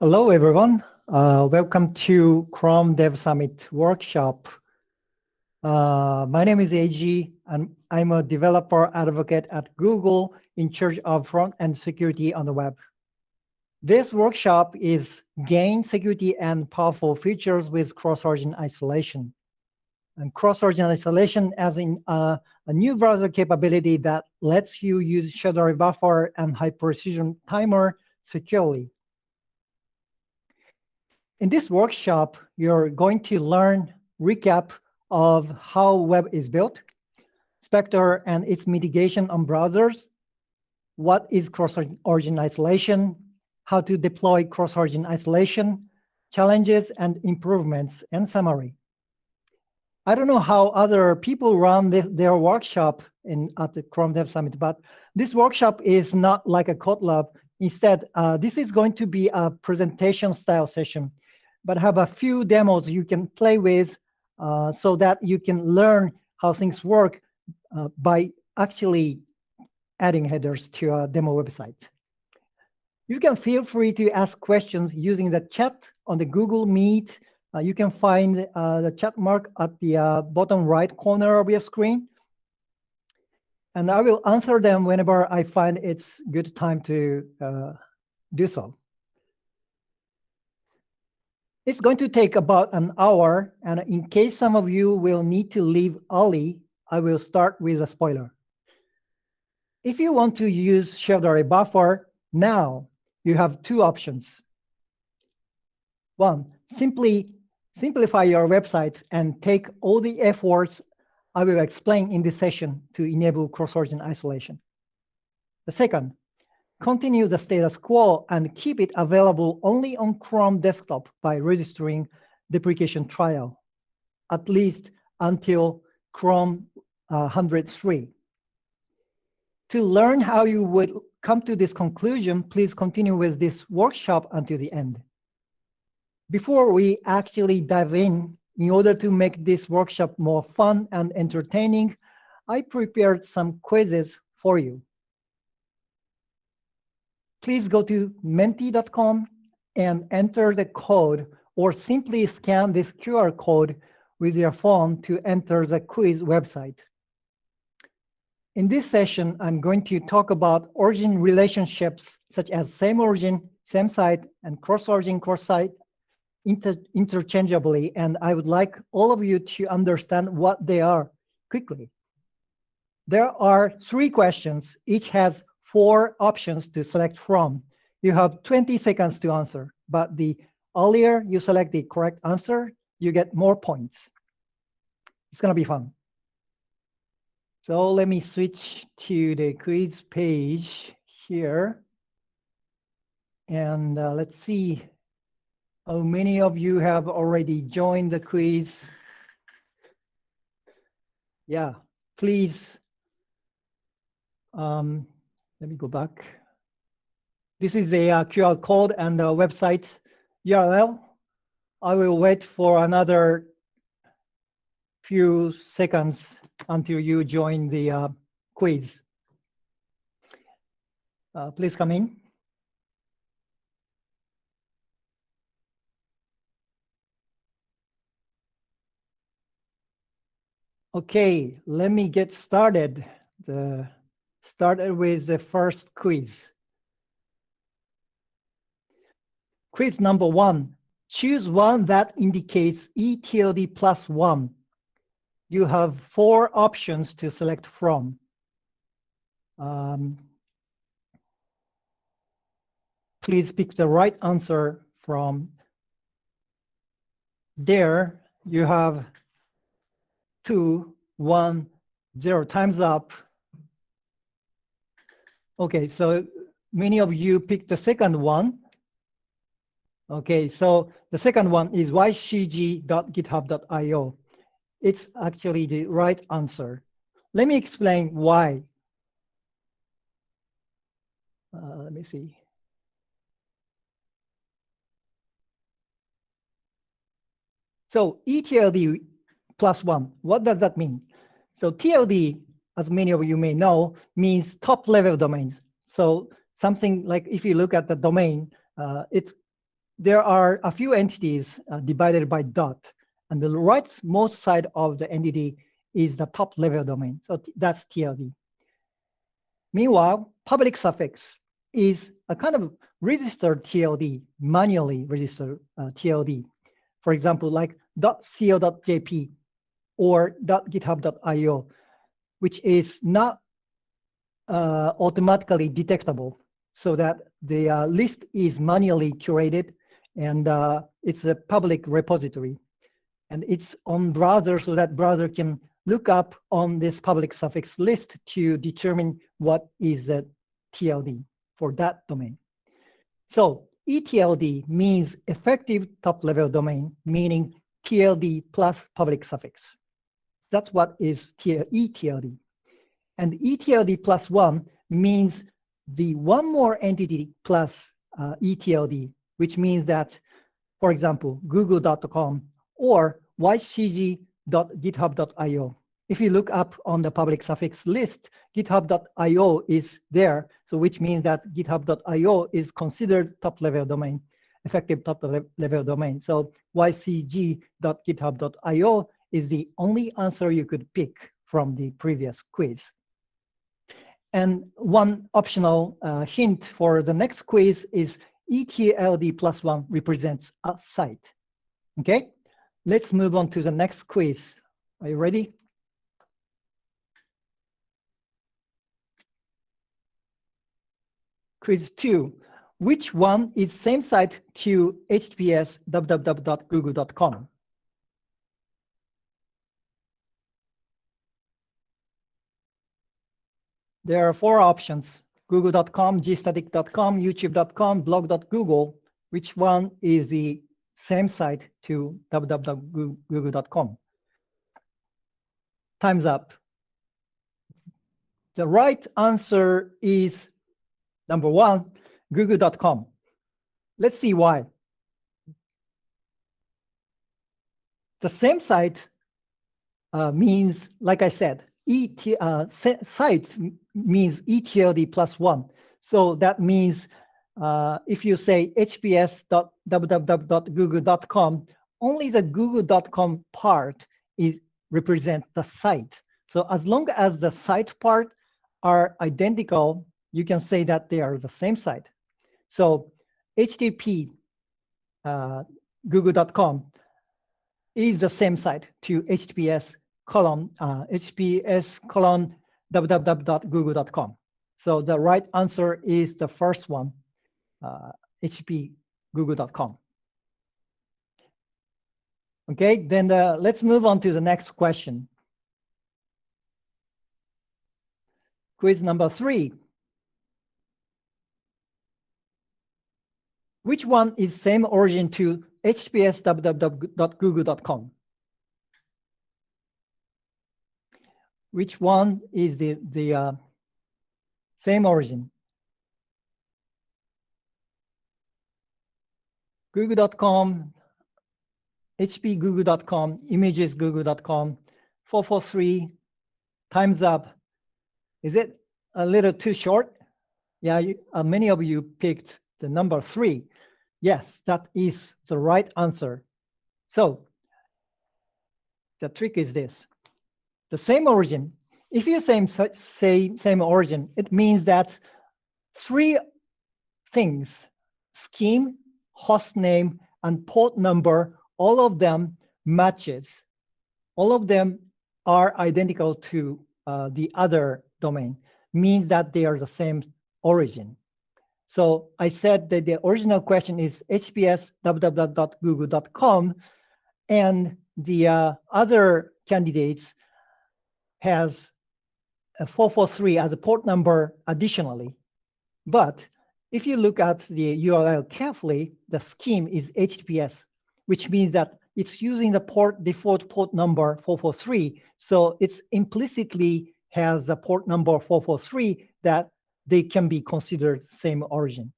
Hello, everyone. Uh, welcome to Chrome Dev Summit workshop. Uh, my name is AG, and I'm a developer advocate at Google in charge of front-end security on the web. This workshop is gain security and powerful features with cross-origin isolation. And cross-origin isolation as in uh, a new browser capability that lets you use array buffer and high precision timer securely. In this workshop, you're going to learn recap of how web is built, Spectre and its mitigation on browsers, what is cross-origin isolation, how to deploy cross-origin isolation, challenges and improvements, and summary. I don't know how other people run this, their workshop in at the Chrome Dev Summit, but this workshop is not like a code lab. Instead, uh, this is going to be a presentation style session but have a few demos you can play with uh, so that you can learn how things work uh, by actually adding headers to a demo website. You can feel free to ask questions using the chat on the Google Meet. Uh, you can find uh, the chat mark at the uh, bottom right corner of your screen. And I will answer them whenever I find it's good time to uh, do so. It's going to take about an hour, and in case some of you will need to leave early, I will start with a spoiler. If you want to use shared array buffer now, you have two options. One, simply simplify your website and take all the efforts I will explain in this session to enable cross-origin isolation. The second, continue the status quo and keep it available only on Chrome desktop by registering deprecation trial, at least until Chrome uh, 103. To learn how you would come to this conclusion, please continue with this workshop until the end. Before we actually dive in, in order to make this workshop more fun and entertaining, I prepared some quizzes for you please go to menti.com and enter the code or simply scan this QR code with your phone to enter the quiz website. In this session, I'm going to talk about origin relationships such as same origin, same site, and cross-origin, cross-site inter interchangeably, and I would like all of you to understand what they are quickly. There are three questions. Each has four options to select from. You have 20 seconds to answer, but the earlier you select the correct answer, you get more points. It's gonna be fun. So let me switch to the quiz page here. And uh, let's see how many of you have already joined the quiz. Yeah, please um, let me go back. This is a uh, QR code and the website URL. I will wait for another few seconds until you join the uh, quiz. Uh, please come in. Okay, let me get started. The started with the first quiz. Quiz number one, choose one that indicates ETLD plus one. You have four options to select from. Um, please pick the right answer from there. You have two, one, zero times up. Okay, so many of you picked the second one. Okay, so the second one is ycg.github.io. It's actually the right answer. Let me explain why. Uh, let me see. So ETLD plus one, what does that mean? So TLD as many of you may know, means top level domains. So something like if you look at the domain, uh, it's there are a few entities uh, divided by dot, and the rightmost side of the entity is the top level domain. So that's TLD. Meanwhile, public suffix is a kind of registered TLD, manually registered uh, TLD. For example, like .co.jp or .github.io, which is not uh, automatically detectable so that the uh, list is manually curated and uh, it's a public repository. And it's on browser so that browser can look up on this public suffix list to determine what is the TLD for that domain. So ETLD means effective top level domain, meaning TLD plus public suffix. That's what is ETLD. And ETLD plus one means the one more entity plus uh, ETLD, which means that, for example, google.com or ycg.github.io. If you look up on the public suffix list, github.io is there, so which means that github.io is considered top level domain, effective top level domain. So ycg.github.io is the only answer you could pick from the previous quiz. And one optional uh, hint for the next quiz is ETLD plus one represents a site. Okay, let's move on to the next quiz. Are you ready? Quiz two, which one is same site to HTTPS www.google.com? There are four options, google.com, gstatic.com, youtube.com, blog.google. Which one is the same site to www.google.com? Time's up. The right answer is number one, google.com. Let's see why. The same site uh, means, like I said, Uh, site means ETLD plus one. So that means uh, if you say hps.www.google.com, only the google.com part is represent the site. So as long as the site part are identical, you can say that they are the same site. So HTTP uh, google.com is the same site to HTTPS column, uh, HTTPS column www.google.com. So the right answer is the first one, uh, HTTP google.com. Okay, then uh, let's move on to the next question. Quiz number three. Which one is same origin to HTTPS www.google.com? Which one is the, the uh, same origin. Google.com, HP Google.com, images Google.com, 443, time's up. Is it a little too short? Yeah, you, uh, many of you picked the number three. Yes, that is the right answer. So the trick is this the same origin. If you say, say same origin, it means that three things, scheme, host name, and port number, all of them matches. All of them are identical to uh, the other domain, means that they are the same origin. So I said that the original question is hps www.google.com, and the uh, other candidates has a 443 as a port number additionally. But if you look at the URL carefully, the scheme is HTTPS, which means that it's using the port default port number 443. So it's implicitly has the port number 443 that they can be considered same origin.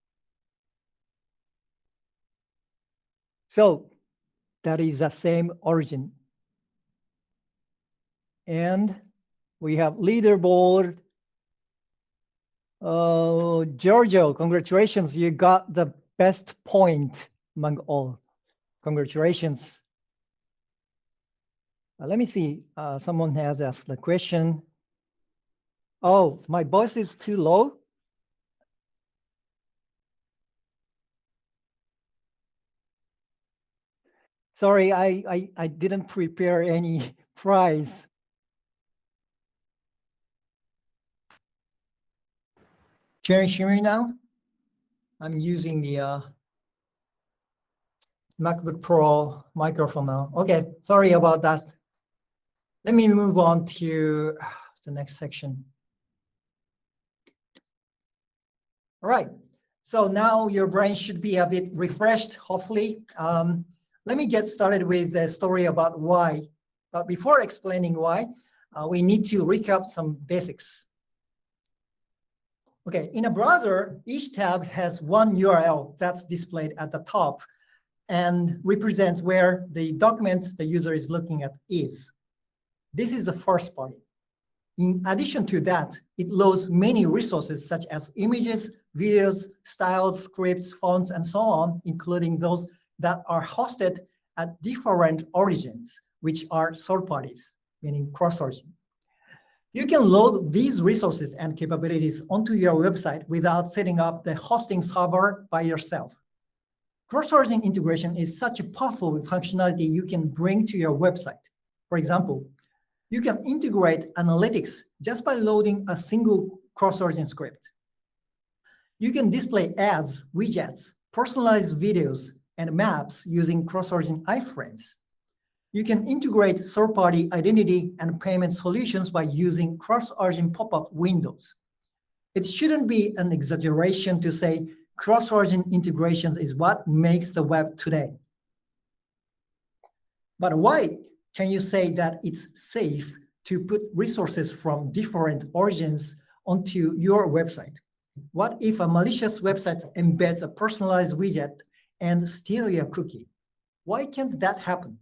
So that is the same origin. And we have leaderboard. Oh, Giorgio, congratulations. You got the best point among all. Congratulations. Uh, let me see. Uh, someone has asked the question. Oh, my voice is too low. Sorry, I, I, I didn't prepare any prize. Can you hear me now? I'm using the uh, MacBook Pro microphone now. Okay, sorry about that. Let me move on to the next section. All right, so now your brain should be a bit refreshed, hopefully. Um, let me get started with a story about why. But before explaining why, uh, we need to recap some basics. Okay, in a browser, each tab has one URL that's displayed at the top and represents where the document the user is looking at is. This is the first part. In addition to that, it loads many resources such as images, videos, styles, scripts, fonts, and so on, including those that are hosted at different origins, which are third parties, meaning cross-origin. You can load these resources and capabilities onto your website without setting up the hosting server by yourself. Cross-origin integration is such a powerful functionality you can bring to your website. For example, you can integrate analytics just by loading a single cross-origin script. You can display ads, widgets, personalized videos, and maps using cross-origin iframes. You can integrate third-party identity and payment solutions by using cross-origin pop-up windows. It shouldn't be an exaggeration to say cross-origin integrations is what makes the web today. But why can you say that it's safe to put resources from different origins onto your website? What if a malicious website embeds a personalized widget and steal your cookie? Why can't that happen?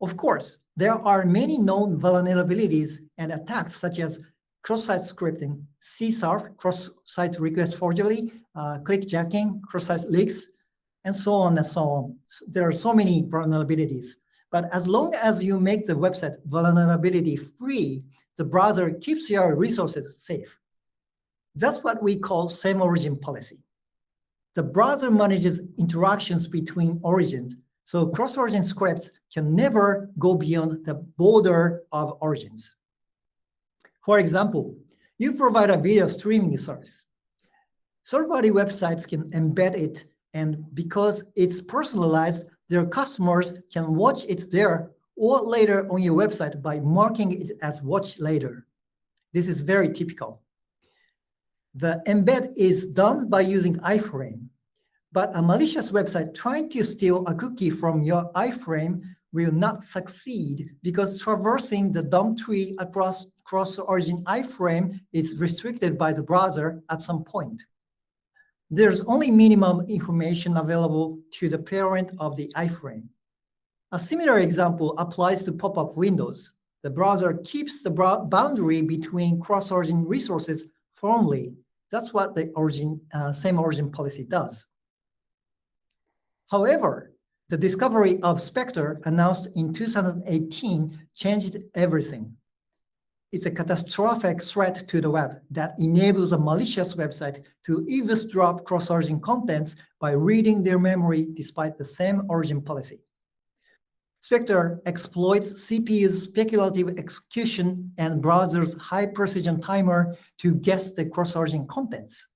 Of course, there are many known vulnerabilities and attacks such as cross-site scripting, CSRF, cross-site request forgery, uh, clickjacking, cross-site leaks, and so on and so on. There are so many vulnerabilities. But as long as you make the website vulnerability free, the browser keeps your resources safe. That's what we call same origin policy. The browser manages interactions between origins, so cross-origin scripts can never go beyond the border of origins. For example, you provide a video streaming service. Third-party websites can embed it, and because it's personalized, their customers can watch it there or later on your website by marking it as watch later. This is very typical. The embed is done by using iframe, but a malicious website trying to steal a cookie from your iframe will not succeed because traversing the DOM tree across cross-origin iframe is restricted by the browser at some point. There's only minimum information available to the parent of the iframe. A similar example applies to pop-up windows. The browser keeps the boundary between cross-origin resources firmly that's what the origin, uh, same origin policy does. However, the discovery of Spectre announced in 2018 changed everything. It's a catastrophic threat to the web that enables a malicious website to eavesdrop cross-origin contents by reading their memory despite the same origin policy. Spectre exploits CPU's speculative execution and browser's high-precision timer to guess the cross-origin contents.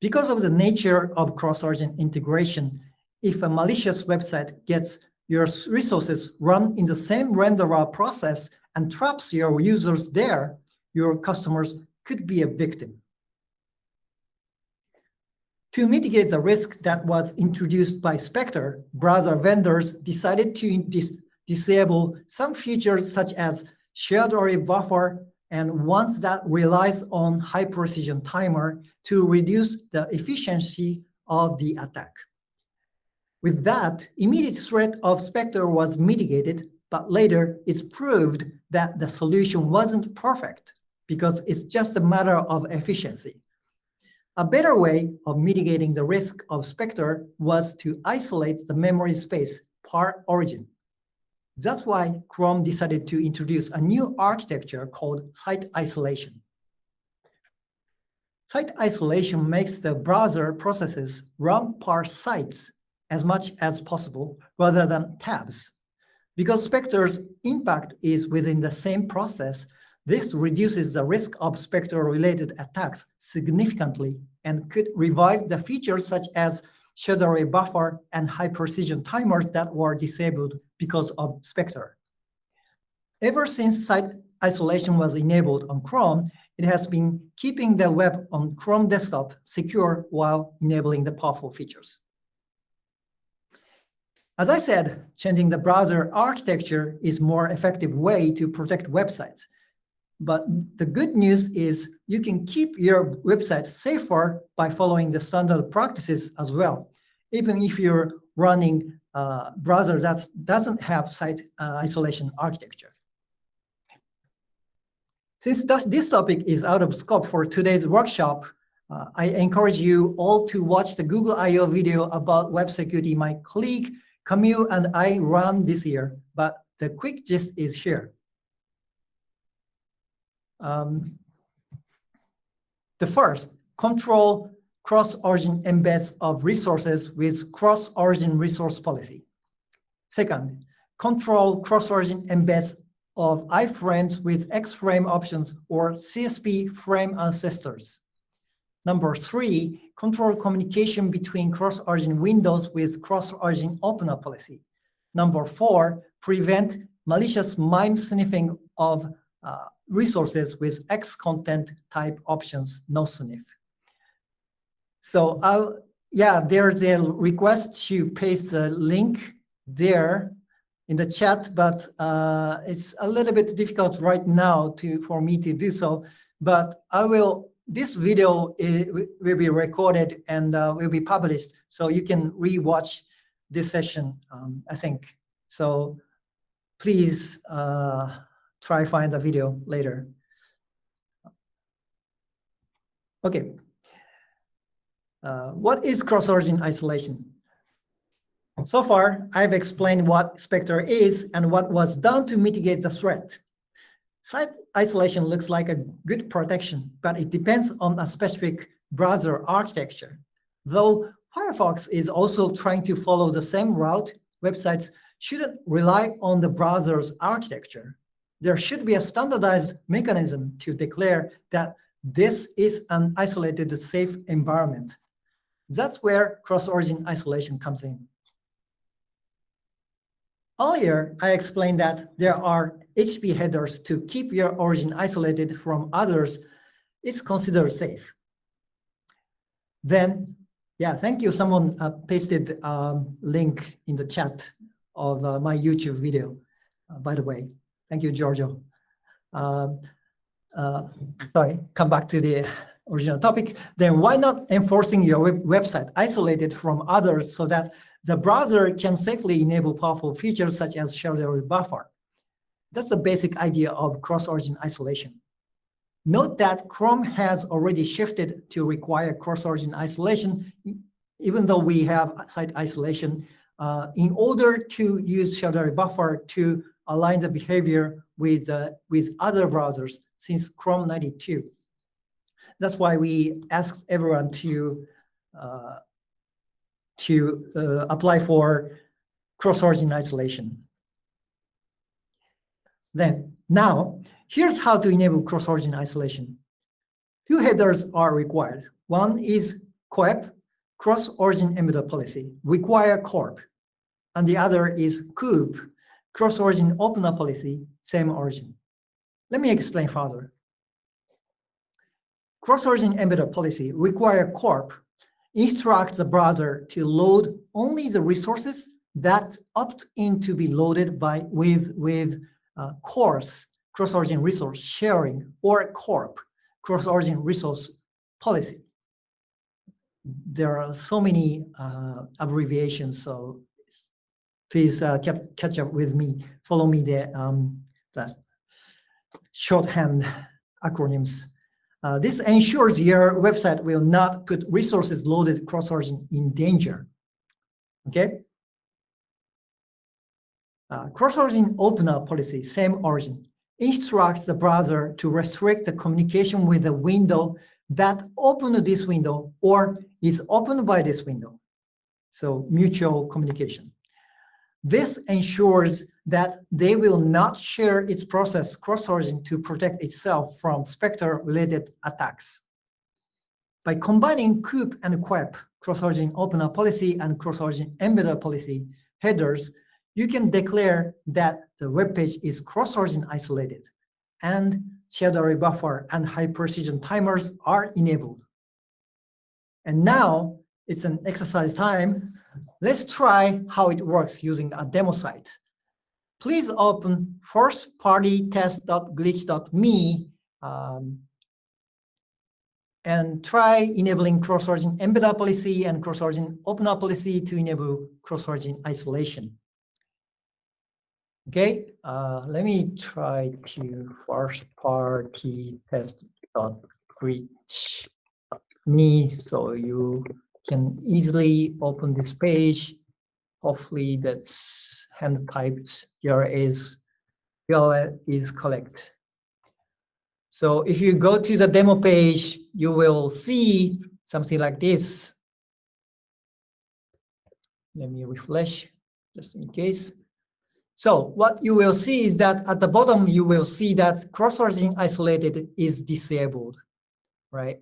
Because of the nature of cross-origin integration, if a malicious website gets your resources run in the same renderer process and traps your users there, your customers could be a victim. To mitigate the risk that was introduced by Spectre, browser vendors decided to dis disable some features such as shared array buffer and ones that relies on high precision timer to reduce the efficiency of the attack. With that, immediate threat of Spectre was mitigated, but later it's proved that the solution wasn't perfect because it's just a matter of efficiency. A better way of mitigating the risk of Spectre was to isolate the memory space per origin. That's why Chrome decided to introduce a new architecture called site isolation. Site isolation makes the browser processes run per sites as much as possible rather than tabs. Because Spectre's impact is within the same process, this reduces the risk of Spectre-related attacks significantly and could revive the features such as array buffer and high precision timers that were disabled because of Spectre. Ever since site isolation was enabled on Chrome, it has been keeping the web on Chrome desktop secure while enabling the powerful features. As I said, changing the browser architecture is more effective way to protect websites. But the good news is you can keep your website safer by following the standard practices as well, even if you're running a browser that doesn't have site uh, isolation architecture. Since this topic is out of scope for today's workshop, uh, I encourage you all to watch the Google I.O. video about web security my colleague Camille and I ran this year, but the quick gist is here. Um, the first, control cross-origin embeds of resources with cross-origin resource policy. Second, control cross-origin embeds of iframes with X-frame options or CSP frame ancestors. Number three, control communication between cross-origin windows with cross-origin opener policy. Number four, prevent malicious MIME sniffing of uh, resources with X content type options, no sniff. So I'll, yeah, there's a request to paste the link there in the chat, but uh, it's a little bit difficult right now to for me to do so. But I will. This video is, will be recorded and uh, will be published, so you can rewatch this session. Um, I think so. Please uh, try find the video later. Okay. Uh, what is cross-origin isolation? So far, I've explained what Spectre is and what was done to mitigate the threat. Site isolation looks like a good protection, but it depends on a specific browser architecture. Though Firefox is also trying to follow the same route, websites shouldn't rely on the browser's architecture. There should be a standardized mechanism to declare that this is an isolated safe environment. That's where cross-origin isolation comes in. Earlier, I explained that there are HTTP headers to keep your origin isolated from others. It's considered safe. Then, yeah, thank you. Someone uh, pasted a um, link in the chat of uh, my YouTube video, uh, by the way. Thank you, Giorgio. Um, uh, sorry, come back to the original topic. Then why not enforcing your web website isolated from others so that the browser can safely enable powerful features such as shared array buffer. That's the basic idea of cross-origin isolation. Note that Chrome has already shifted to require cross-origin isolation, even though we have site isolation, uh, in order to use shared array buffer to align the behavior with, uh, with other browsers since Chrome 92. That's why we asked everyone to uh, to uh, apply for cross-origin isolation. Then, now, here's how to enable cross-origin isolation. Two headers are required. One is COEP, cross-origin embedder policy, require corp. And the other is COOP, cross-origin opener policy, same origin. Let me explain further. Cross-origin embedder policy require corp instructs the browser to load only the resources that opt in to be loaded by with with uh, CORS cross-origin resource sharing or CORP cross-origin resource policy. There are so many uh, abbreviations, so please uh, catch up with me. Follow me the um, the shorthand acronyms. Uh, this ensures your website will not put resources loaded cross-origin in danger. Okay? Uh, cross-origin opener policy, same origin, instructs the browser to restrict the communication with the window that opened this window or is opened by this window. So mutual communication. This ensures that they will not share its process cross-origin to protect itself from Spectre-related attacks. By combining COOP and COEP, cross-origin opener policy and cross-origin embedder policy headers, you can declare that the web page is cross-origin isolated and shared array buffer and high precision timers are enabled. And now it's an exercise time. Let's try how it works using a demo site. Please open first-party-test.glitch.me um, and try enabling cross-origin embedder policy and cross-origin opener policy to enable cross-origin isolation. Okay, uh, let me try to first-party test.glitch me so you can easily open this page. Hopefully that's hand typed here is URL is correct. So if you go to the demo page, you will see something like this. Let me refresh just in case. So what you will see is that at the bottom, you will see that cross-origin isolated is disabled, right?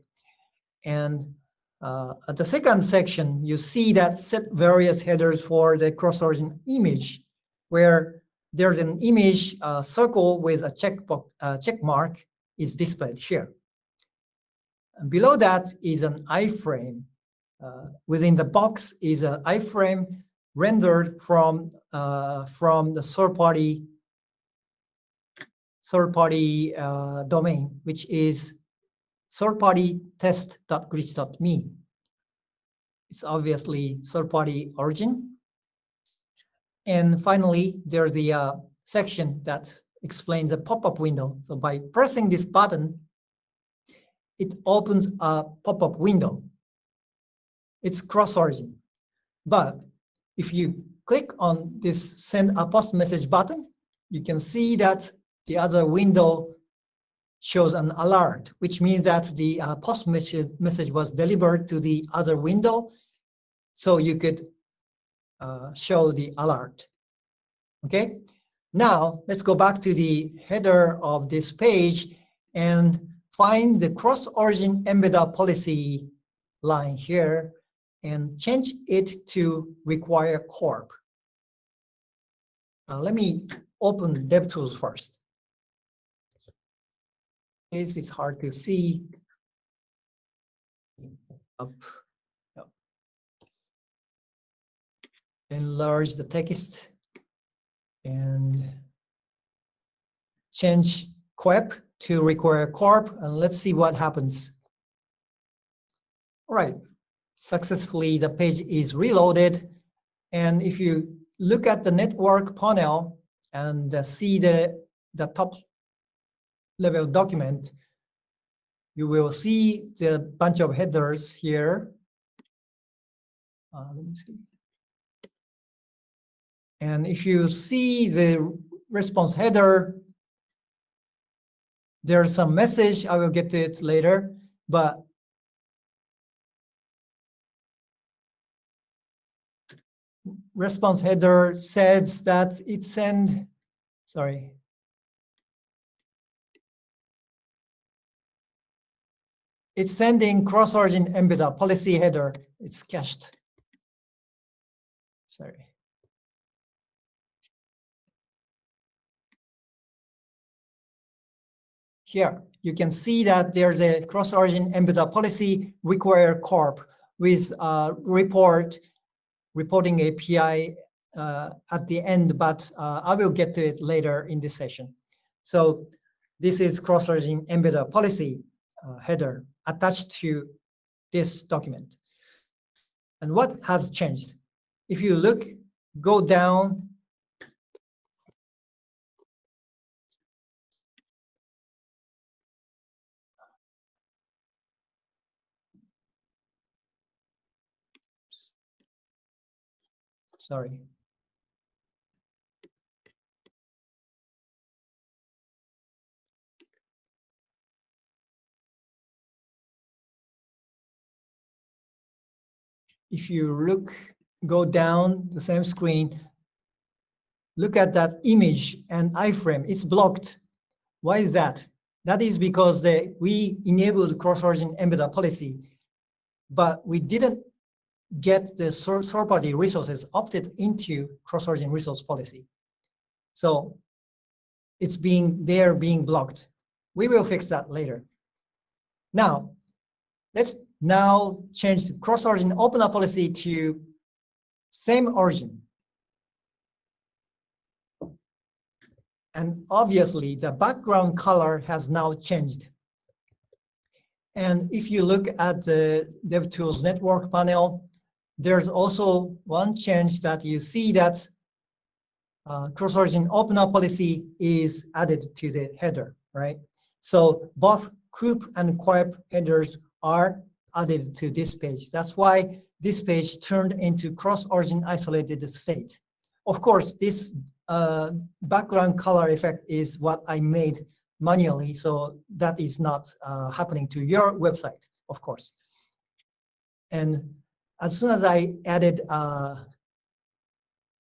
And uh, at the second section, you see that set various headers for the cross-origin image, where there's an image uh, circle with a check, uh, check mark is displayed here. And below that is an iframe. Uh, within the box is an iframe rendered from uh, from the third-party third-party uh, domain, which is third-party test.glitch.me. It's obviously third-party origin. And finally, there's the uh, section that explains the pop-up window. So by pressing this button, it opens a pop-up window. It's cross-origin. But if you click on this send a post message button, you can see that the other window shows an alert, which means that the uh, post message, message was delivered to the other window. So you could uh, show the alert. Okay, now let's go back to the header of this page and find the cross-origin embedder policy line here and change it to require corp. Uh, let me open DevTools first. Is hard to see. Up. Enlarge the text and change COEP to require corp and let's see what happens. All right, successfully the page is reloaded. And if you look at the network panel and see the, the top level document, you will see the bunch of headers here. Uh, let me see. And if you see the response header, there's some message, I will get to it later, but response header says that it send, sorry. It's sending cross-origin embedder policy header. It's cached. Sorry. Here, you can see that there's a cross-origin embedder policy require corp with a report reporting API uh, at the end, but uh, I will get to it later in this session. So this is cross-origin embedder policy uh, header attached to this document. And what has changed? If you look, go down Sorry. If you look, go down the same screen, look at that image and iframe, it's blocked. Why is that? That is because the, we enabled cross-origin embedder policy, but we didn't get the third-party resources opted into cross-origin resource policy. So it's being they're being blocked. We will fix that later. Now, let's now change cross-origin opener policy to same origin. And obviously, the background color has now changed. And if you look at the DevTools network panel, there's also one change that you see that uh, cross-origin opener policy is added to the header, right? So both COOP and COEP headers are added to this page. That's why this page turned into cross-origin isolated state. Of course, this uh, background color effect is what I made manually, so that is not uh, happening to your website, of course. And as soon as I added uh,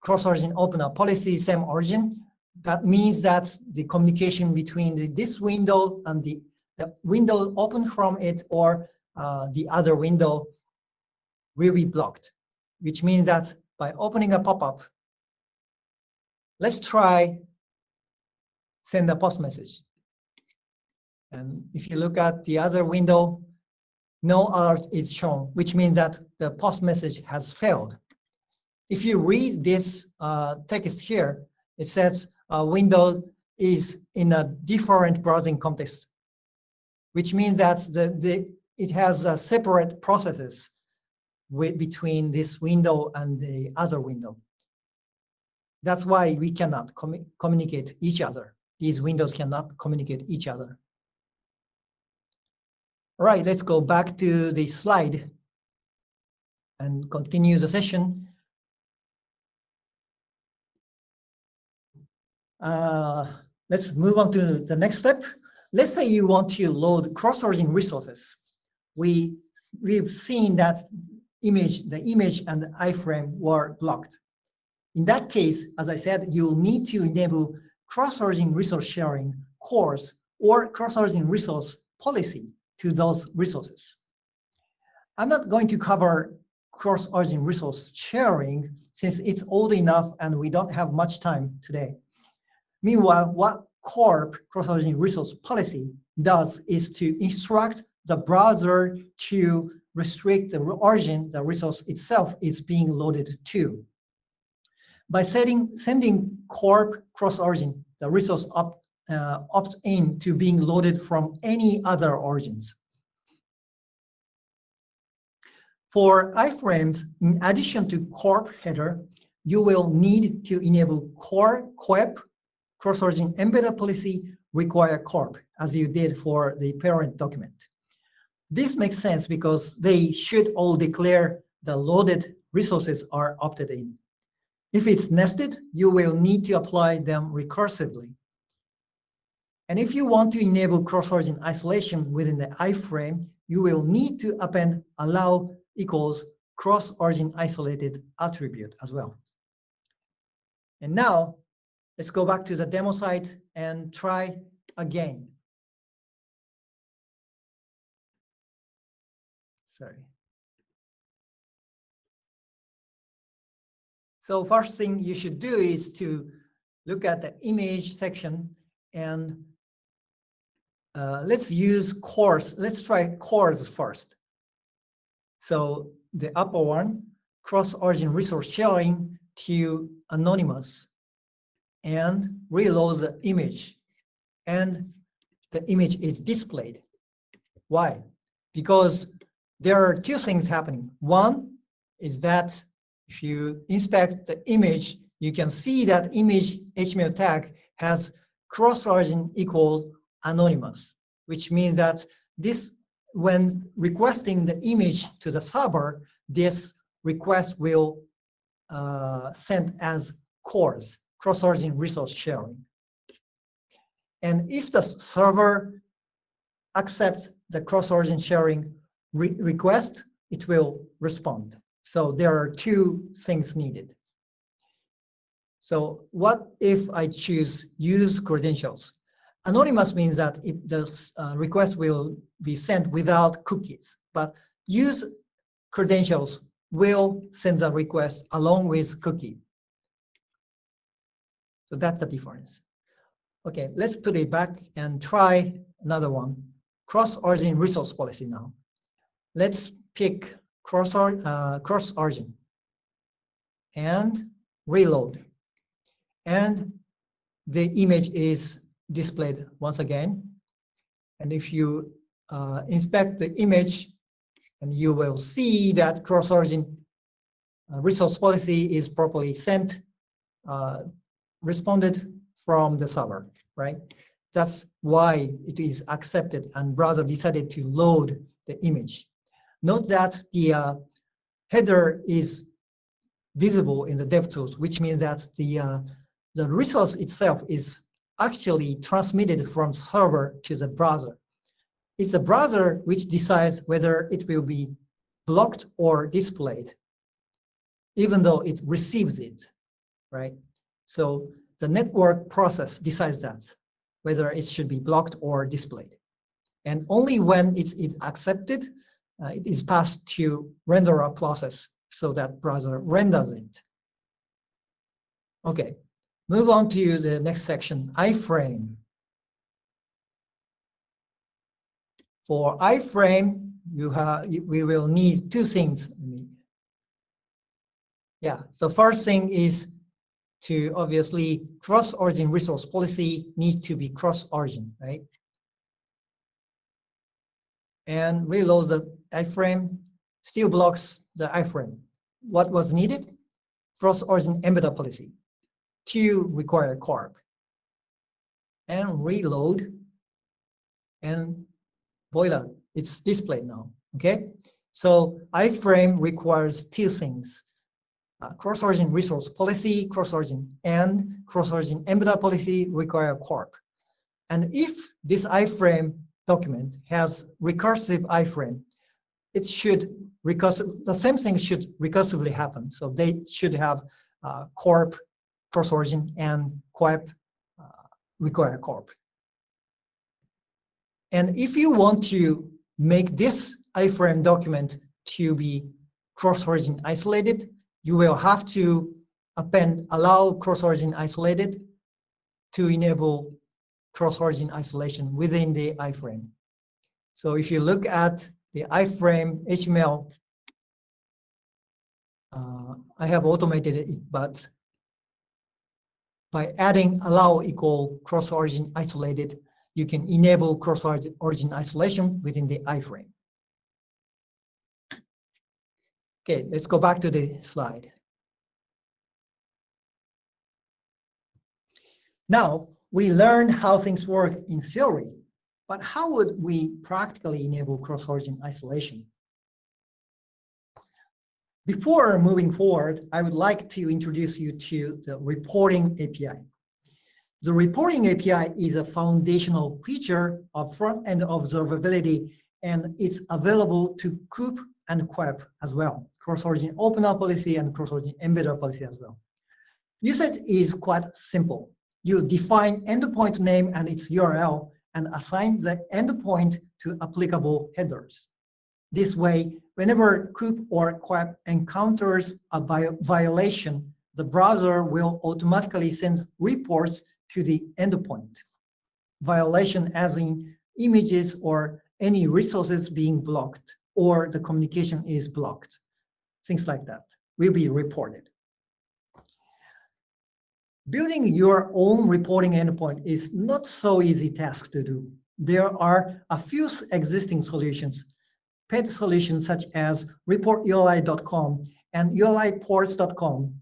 cross-origin opener policy, same origin, that means that the communication between the, this window and the, the window open from it or uh, the other window will be blocked, which means that by opening a pop-up, let's try send a post message. And if you look at the other window, no alert is shown, which means that the post message has failed. If you read this uh, text here, it says uh, window is in a different browsing context, which means that the, the it has uh, separate processes between this window and the other window. That's why we cannot com communicate each other. These windows cannot communicate each other. All right, let's go back to the slide and continue the session. Uh, let's move on to the next step. Let's say you want to load cross-origin resources. We, we've seen that image, the image and the iframe were blocked. In that case, as I said, you'll need to enable cross-origin resource sharing CORS or cross-origin resource policy to those resources. I'm not going to cover cross-origin resource sharing since it's old enough and we don't have much time today. Meanwhile, what CORP, cross-origin resource policy, does is to instruct the browser to restrict the origin the resource itself is being loaded to. By setting, sending CORP cross-origin, the resource up uh, opt in to being loaded from any other origins. For iframes, in addition to corp header, you will need to enable core COEP cross-origin embedder policy require corp as you did for the parent document. This makes sense because they should all declare the loaded resources are opted in. If it's nested, you will need to apply them recursively. And if you want to enable cross-origin isolation within the iframe, you will need to append allow equals cross-origin isolated attribute as well. And now let's go back to the demo site and try again. Sorry. So first thing you should do is to look at the image section and uh, let's use CORS. Let's try CORS first. So the upper one, cross-origin resource sharing to anonymous and reload the image. And the image is displayed. Why? Because there are two things happening. One is that if you inspect the image, you can see that image HTML tag has cross-origin equals anonymous, which means that this, when requesting the image to the server, this request will uh, sent as CORS, cross-origin resource sharing. And if the server accepts the cross-origin sharing re request, it will respond. So there are two things needed. So what if I choose use credentials? Anonymous means that it, the uh, request will be sent without cookies, but use credentials will send the request along with cookie. So that's the difference. Okay, let's put it back and try another one. Cross-origin resource policy now. Let's pick cross-origin uh, cross -origin and reload. And the image is displayed once again. And if you uh, inspect the image, and you will see that cross-origin uh, resource policy is properly sent, uh, responded from the server, right? That's why it is accepted and browser decided to load the image. Note that the uh, header is visible in the DevTools, which means that the, uh, the resource itself is actually transmitted from server to the browser. It's the browser which decides whether it will be blocked or displayed, even though it receives it, right? So the network process decides that, whether it should be blocked or displayed. And only when it's accepted, uh, it is passed to renderer process so that browser renders it. Okay, Move on to the next section, iframe. For iframe, you have we will need two things. Yeah, so first thing is to obviously cross-origin resource policy needs to be cross-origin, right? And reload the iframe, still blocks the iframe. What was needed? Cross-origin embedder policy to require corp and reload and voila, it's displayed now, okay? So iframe requires two things, uh, cross-origin resource policy, cross-origin, and cross-origin embedder policy require corp. And if this iframe document has recursive iframe, it should recursive, the same thing should recursively happen. So they should have uh, corp cross-origin and COEP uh, require corp. And if you want to make this iframe document to be cross-origin isolated, you will have to append allow cross-origin isolated to enable cross-origin isolation within the iframe. So if you look at the iframe HTML, uh, I have automated it, but by adding allow equal cross-origin isolated, you can enable cross-origin isolation within the iframe. Okay, let's go back to the slide. Now, we learned how things work in theory, but how would we practically enable cross-origin isolation? Before moving forward, I would like to introduce you to the reporting API. The reporting API is a foundational feature of front-end observability, and it's available to COOP and COEP as well, cross-origin opener policy and cross-origin embedder policy as well. Usage is quite simple. You define endpoint name and its URL and assign the endpoint to applicable headers. This way, whenever COOP or COEP encounters a violation, the browser will automatically send reports to the endpoint. Violation as in images or any resources being blocked or the communication is blocked. Things like that will be reported. Building your own reporting endpoint is not so easy task to do. There are a few existing solutions paid solutions such as report-uri.com and uriports.com.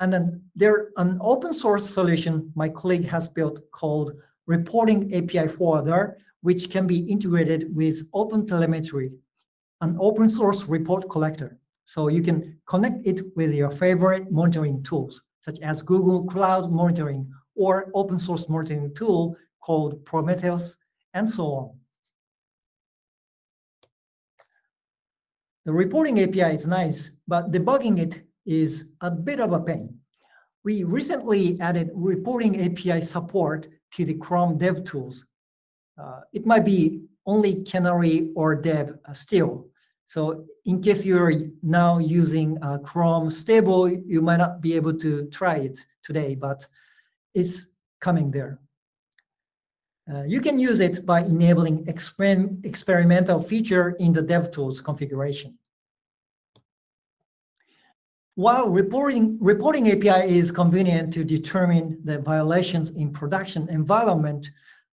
And then there an open source solution my colleague has built called Reporting API Forwarder, which can be integrated with OpenTelemetry, an open source report collector. So you can connect it with your favorite monitoring tools, such as Google Cloud Monitoring or open source monitoring tool called Prometheus, and so on. The reporting API is nice, but debugging it is a bit of a pain. We recently added reporting API support to the Chrome DevTools. Uh, it might be only Canary or Dev uh, still. So in case you're now using uh, Chrome stable, you might not be able to try it today, but it's coming there. Uh, you can use it by enabling exper experimental feature in the DevTools configuration. While reporting, reporting API is convenient to determine the violations in production environment,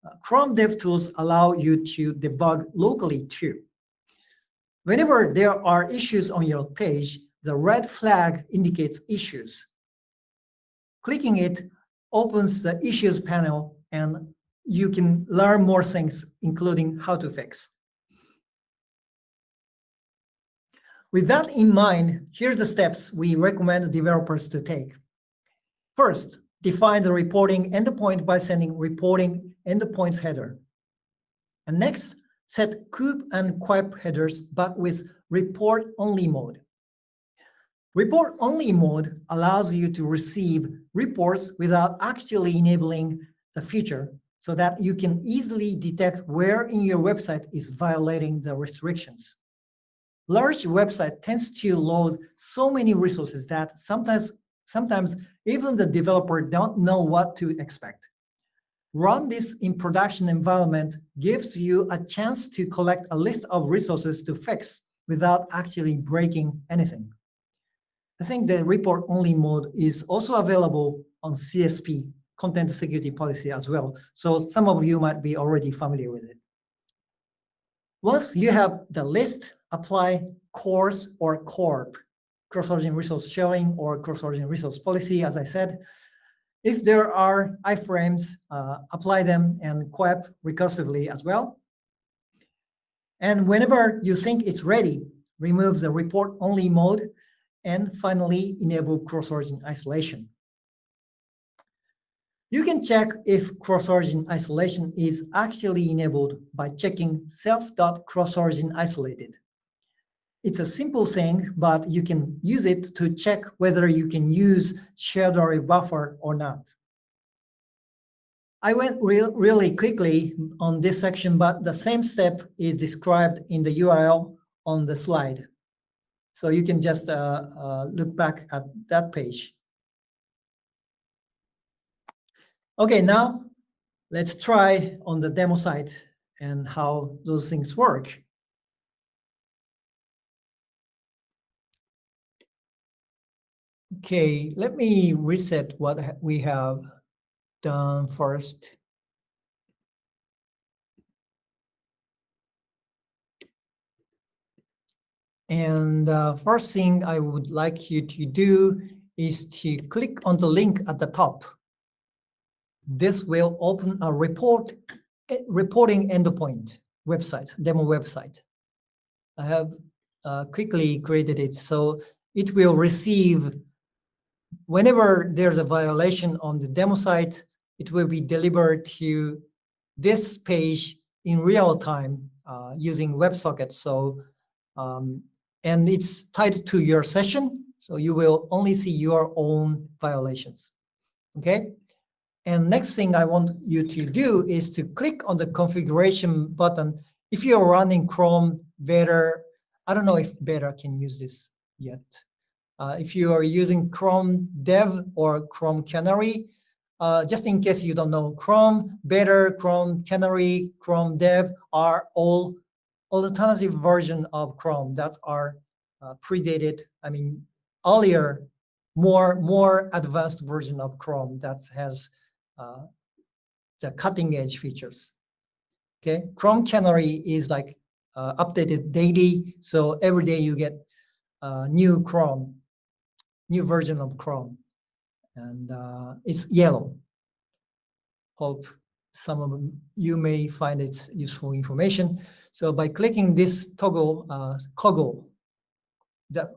uh, Chrome DevTools allow you to debug locally too. Whenever there are issues on your page, the red flag indicates issues. Clicking it opens the issues panel and you can learn more things, including how to fix. With that in mind, here's the steps we recommend developers to take. First, define the reporting endpoint by sending reporting endpoints header. And next, set COOP and COEP headers, but with report-only mode. Report-only mode allows you to receive reports without actually enabling the feature so that you can easily detect where in your website is violating the restrictions. Large website tends to load so many resources that sometimes, sometimes even the developer don't know what to expect. Run this in production environment gives you a chance to collect a list of resources to fix without actually breaking anything. I think the report-only mode is also available on CSP, Content Security Policy as well. So some of you might be already familiar with it. Once you have the list, apply CORS or CORP, cross-origin resource sharing or cross-origin resource policy, as I said. If there are iframes, uh, apply them and COEP recursively as well. And whenever you think it's ready, remove the report-only mode and finally enable cross-origin isolation. You can check if cross-origin isolation is actually enabled by checking self.cross-origin isolated. It's a simple thing, but you can use it to check whether you can use shared array buffer or not. I went real, really quickly on this section, but the same step is described in the URL on the slide. So you can just uh, uh, look back at that page. Okay, now let's try on the demo site and how those things work. Okay, let me reset what we have done first. And uh, first thing I would like you to do is to click on the link at the top. This will open a report eh, reporting endpoint website, demo website. I have uh, quickly created it so it will receive whenever there's a violation on the demo site, it will be delivered to this page in real time uh, using WebSocket. So, um, and it's tied to your session. So you will only see your own violations. Okay. And next thing I want you to do is to click on the configuration button. If you're running Chrome Beta, I don't know if Beta can use this yet. Uh, if you are using Chrome Dev or Chrome Canary, uh, just in case you don't know, Chrome Beta, Chrome Canary, Chrome Dev are all alternative version of Chrome that are uh, predated, I mean, earlier, more, more advanced version of Chrome that has uh, the cutting edge features. Okay, Chrome Canary is like uh, updated daily, so every day you get uh, new Chrome new version of Chrome. And uh, it's yellow. Hope some of you may find it useful information. So by clicking this toggle, uh, coggle, that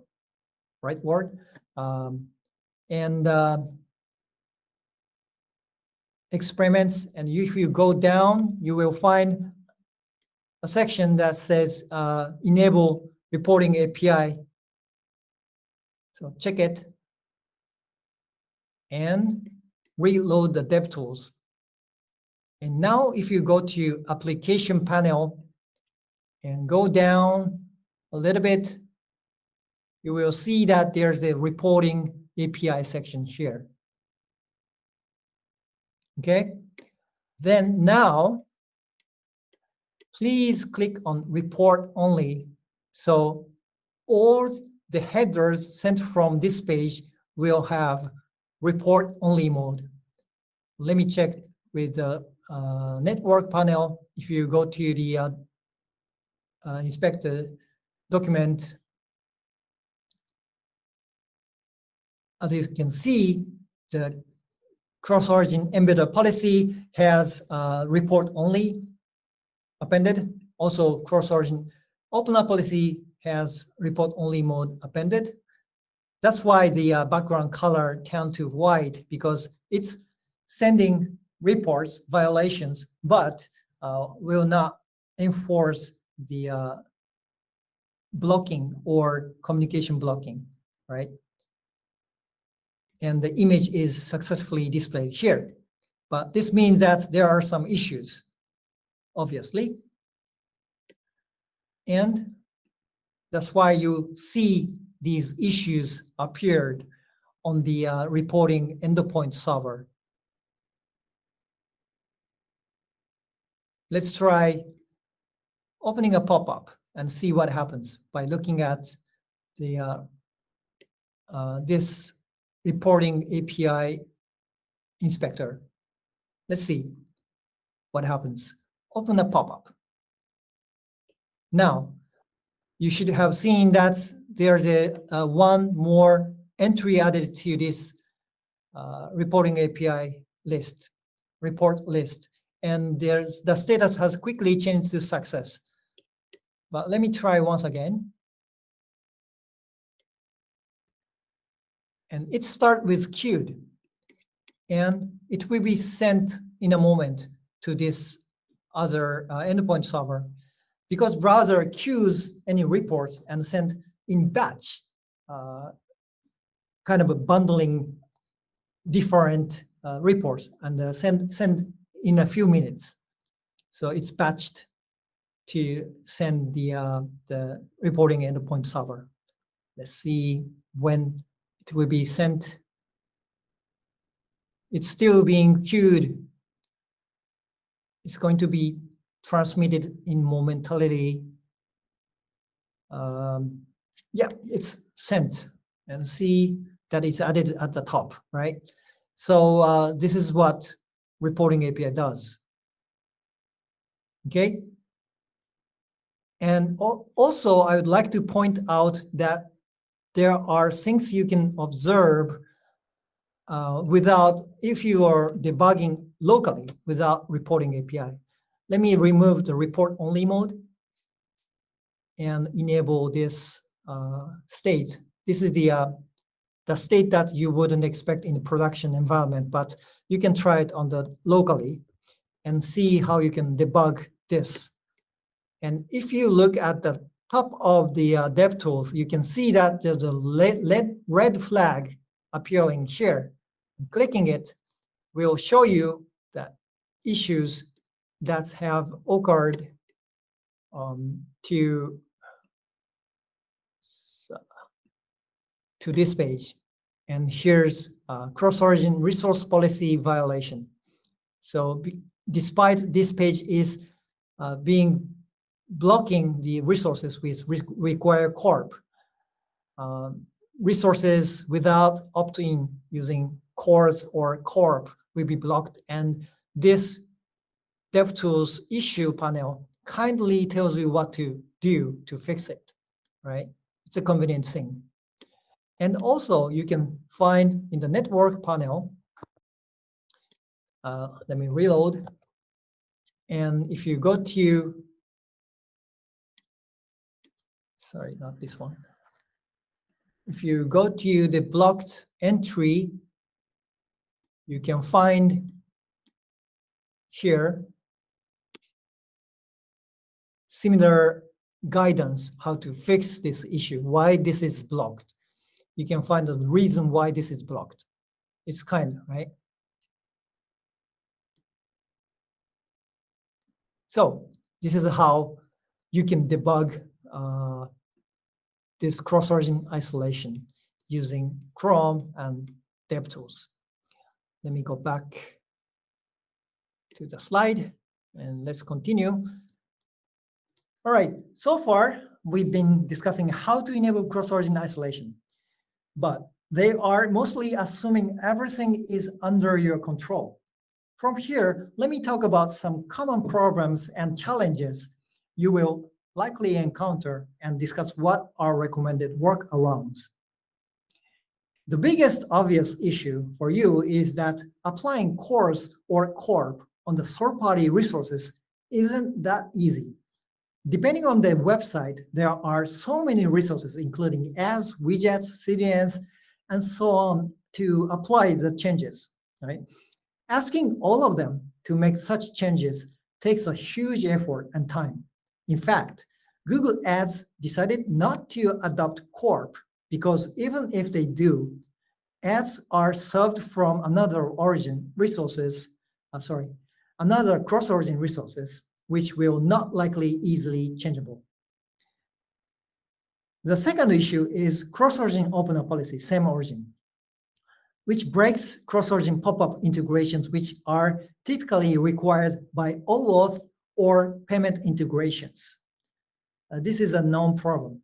right word. Um, and uh, experiments, and if you go down, you will find a section that says uh, enable reporting API. So check it and reload the DevTools. And now if you go to application panel and go down a little bit, you will see that there's a reporting API section here. Okay, then now please click on report only. So all the headers sent from this page will have report only mode. Let me check with the uh, network panel. If you go to the uh, uh, inspector document, as you can see, the cross-origin embedded policy has uh, report only appended. Also, cross-origin opener policy has report only mode appended. That's why the uh, background color turned to white because it's sending reports, violations, but uh, will not enforce the uh, blocking or communication blocking, right? And the image is successfully displayed here. But this means that there are some issues, obviously. And that's why you see these issues appeared on the uh, reporting endpoint server. Let's try opening a pop-up and see what happens by looking at the uh, uh, this reporting API inspector. Let's see what happens. Open a pop-up. Now, you should have seen that there's a, a one more entry added to this uh, reporting API list, report list. And there's the status has quickly changed to success. But let me try once again. And it start with queued. And it will be sent in a moment to this other uh, endpoint server because browser queues any reports and send in batch, uh, kind of a bundling different uh, reports and uh, send send in a few minutes. So it's batched to send the uh, the reporting endpoint server. Let's see when it will be sent. It's still being queued. It's going to be transmitted in momentarily. Um, yeah, it's sent and see that it's added at the top, right? So uh, this is what reporting API does. Okay. And also, I would like to point out that there are things you can observe uh, without, if you are debugging locally without reporting API. Let me remove the report only mode and enable this uh, state. This is the uh, the state that you wouldn't expect in the production environment, but you can try it on the locally and see how you can debug this. And if you look at the top of the uh, DevTools, you can see that there's a red flag appearing here. Clicking it will show you that issues that have occurred um, to to this page. And here's cross-origin resource policy violation. So despite this page is uh, being blocking the resources with re require corp, uh, resources without opt-in using CORS or corp will be blocked. And this DevTools issue panel kindly tells you what to do to fix it, right? It's a convenient thing. And also you can find in the network panel, uh, let me reload. And if you go to, sorry, not this one. if you go to the blocked entry, you can find here similar guidance how to fix this issue, why this is blocked. You can find the reason why this is blocked. It's kind, right? So this is how you can debug uh, this cross-origin isolation using Chrome and DevTools. Let me go back to the slide and let's continue. All right, so far we've been discussing how to enable cross-origin isolation, but they are mostly assuming everything is under your control. From here, let me talk about some common problems and challenges you will likely encounter and discuss what are recommended workarounds. The biggest obvious issue for you is that applying CORS or CORP on the third-party resources isn't that easy. Depending on the website, there are so many resources, including ads, widgets, CDNs, and so on to apply the changes, right? Asking all of them to make such changes takes a huge effort and time. In fact, Google Ads decided not to adopt Corp because even if they do, ads are served from another origin resources, uh, sorry, another cross-origin resources, which will not likely easily changeable. The second issue is cross-origin opener policy, same origin, which breaks cross-origin pop-up integrations, which are typically required by OAuth or payment integrations. Uh, this is a known problem.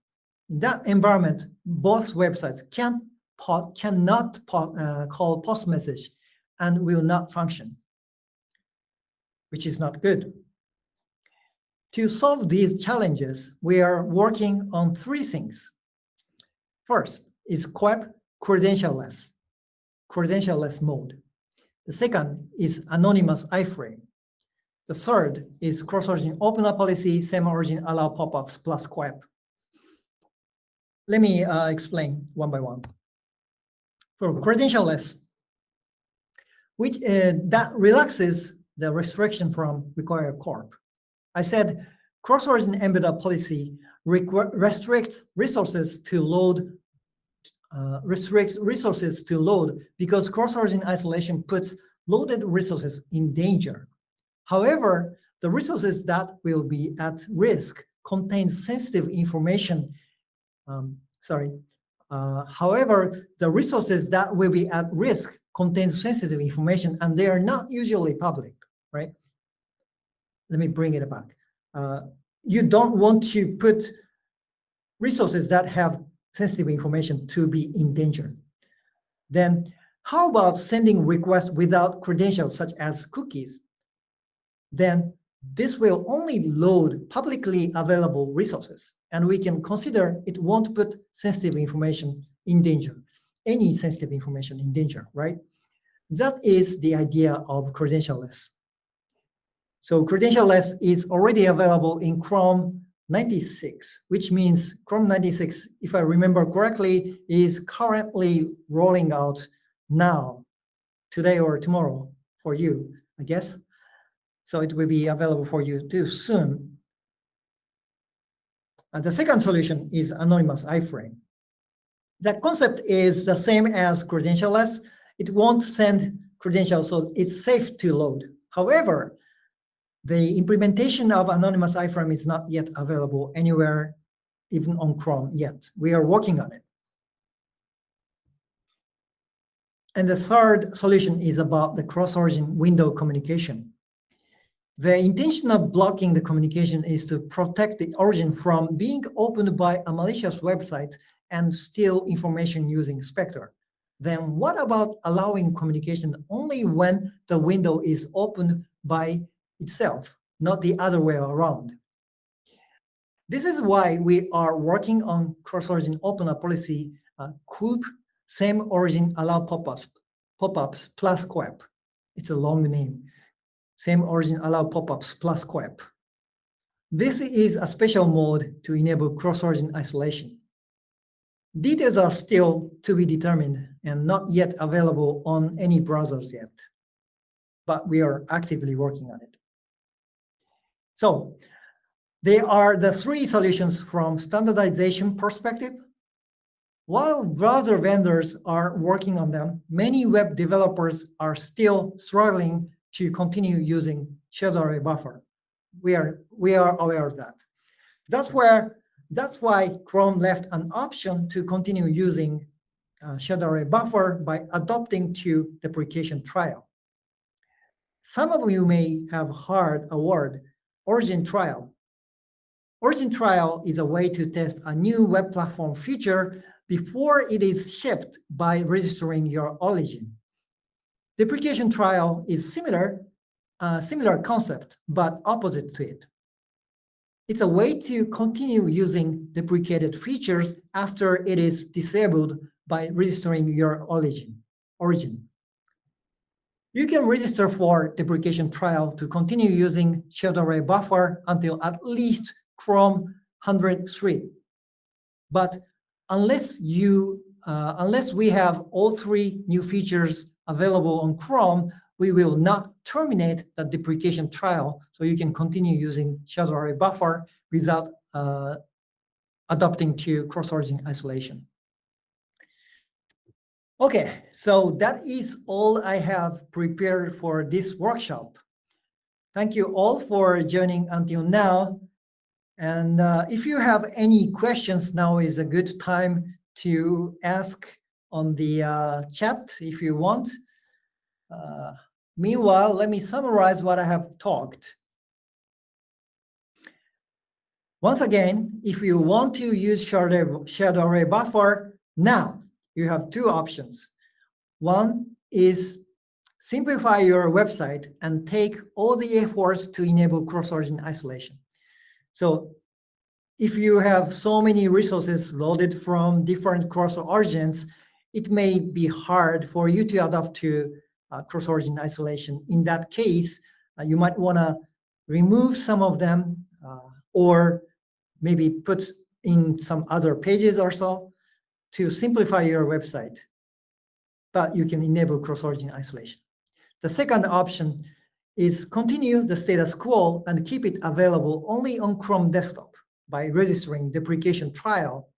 In that environment, both websites can cannot uh, call post message and will not function, which is not good. To solve these challenges, we are working on three things. First is COEP credentialless, credentialless mode. The second is anonymous iframe. The third is cross-origin opener policy, same origin allow pop-ups plus COEP. Let me uh, explain one by one. For credentialless, which uh, that relaxes the restriction from required corp. I said cross-origin embedded policy restricts resources to load uh, restricts resources to load because cross-origin isolation puts loaded resources in danger. However, the resources that will be at risk contain sensitive information. Um, sorry. Uh, however, the resources that will be at risk contain sensitive information and they are not usually public, right? Let me bring it back. Uh, you don't want to put resources that have sensitive information to be in danger. Then how about sending requests without credentials such as cookies? Then this will only load publicly available resources and we can consider it won't put sensitive information in danger, any sensitive information in danger, right? That is the idea of credentialless. So credentialless is already available in Chrome 96, which means Chrome 96, if I remember correctly, is currently rolling out now, today or tomorrow for you, I guess. So it will be available for you too soon. And the second solution is anonymous iframe. The concept is the same as credentialless. It won't send credentials, so it's safe to load. However, the implementation of anonymous iframe is not yet available anywhere, even on Chrome yet. We are working on it. And the third solution is about the cross-origin window communication. The intention of blocking the communication is to protect the origin from being opened by a malicious website and steal information using Spectre. Then what about allowing communication only when the window is opened by itself, not the other way around. This is why we are working on cross-origin opener policy, uh, COOP, same origin allow pop-ups, pop-ups plus COEP. It's a long name. Same origin allow pop-ups plus COEP. This is a special mode to enable cross-origin isolation. Details are still to be determined and not yet available on any browsers yet, but we are actively working on it. So they are the three solutions from standardization perspective. While browser vendors are working on them, many web developers are still struggling to continue using shared array buffer. We are, we are aware of that. That's where that's why Chrome left an option to continue using uh, shared array buffer by adopting to deprecation trial. Some of you may have heard a word, origin trial. Origin trial is a way to test a new web platform feature before it is shipped by registering your origin. Deprecation trial is similar, uh, similar concept, but opposite to it. It's a way to continue using deprecated features after it is disabled by registering your origin. origin. You can register for deprecation trial to continue using shared array buffer until at least Chrome 103. But unless you uh, unless we have all three new features available on Chrome, we will not terminate the deprecation trial, so you can continue using shared array buffer without uh, adopting to cross-origin isolation. Okay, so that is all I have prepared for this workshop. Thank you all for joining until now. And uh, if you have any questions, now is a good time to ask on the uh, chat if you want. Uh, meanwhile, let me summarize what I have talked. Once again, if you want to use array, shared array buffer, now you have two options. One is simplify your website and take all the efforts to enable cross-origin isolation. So if you have so many resources loaded from different cross origins, it may be hard for you to adapt to uh, cross-origin isolation. In that case, uh, you might want to remove some of them uh, or maybe put in some other pages or so to simplify your website. But you can enable cross-origin isolation. The second option is continue the status quo and keep it available only on Chrome desktop by registering deprecation trial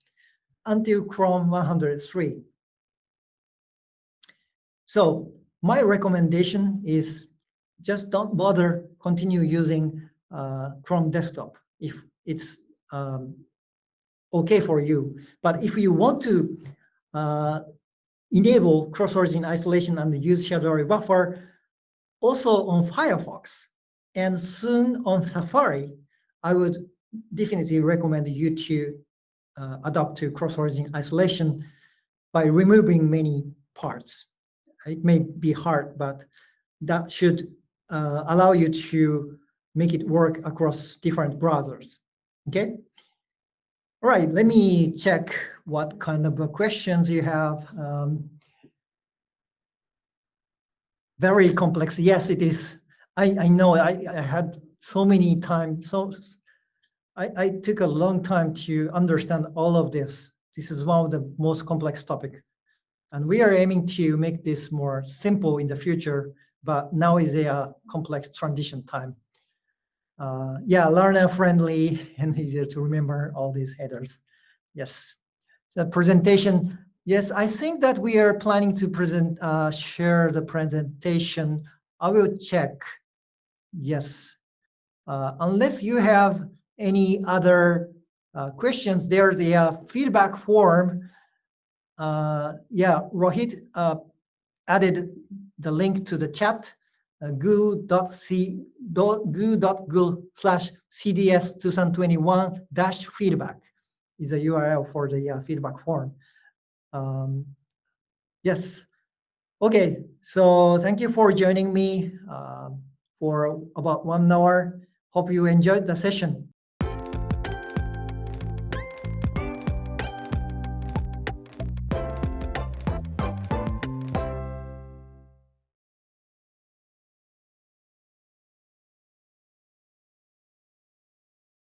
until Chrome 103. So my recommendation is just don't bother continue using uh, Chrome desktop if it's um, okay for you. But if you want to uh, enable cross-origin isolation and use array buffer, also on Firefox and soon on Safari, I would definitely recommend you to uh, adopt to cross-origin isolation by removing many parts. It may be hard, but that should uh, allow you to make it work across different browsers. Okay. All right, let me check what kind of questions you have. Um, very complex. Yes, it is. I, I know I, I had so many times. So I, I took a long time to understand all of this. This is one of the most complex topic. And we are aiming to make this more simple in the future, but now is a uh, complex transition time. Uh, yeah, learner friendly and easier to remember all these headers. Yes. The presentation, Yes, I think that we are planning to present, uh, share the presentation. I will check. Yes. Uh, unless you have any other uh, questions, there's the feedback form. Uh, yeah, Rohit uh, added the link to the chat, uh, goo.c goo.goo slash cds 2021 dash feedback is a URL for the uh, feedback form. Um, yes. Okay, so thank you for joining me uh, for about one hour. Hope you enjoyed the session.